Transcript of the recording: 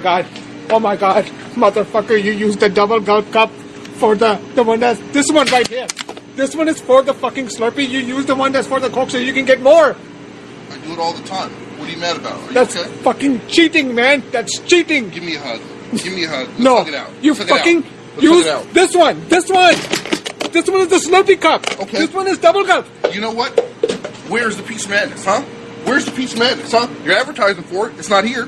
God. Oh my God. Motherfucker, you used the double gulp cup for the, the one that's, this one right here. This one is for the fucking Slurpee. You use the one that's for the Coke so you can get more. I do it all the time. What are you mad about? Are That's okay? fucking cheating, man. That's cheating. Give me a hug. Give me a hug. Let's no, hug it out. you Let's fucking out. Use out. this one. This one. This one is the Slurpee cup. Okay. This one is double cup. You know what? Where's the Peach Madness, huh? Where's the Peach Madness, huh? You're advertising for it. It's not here.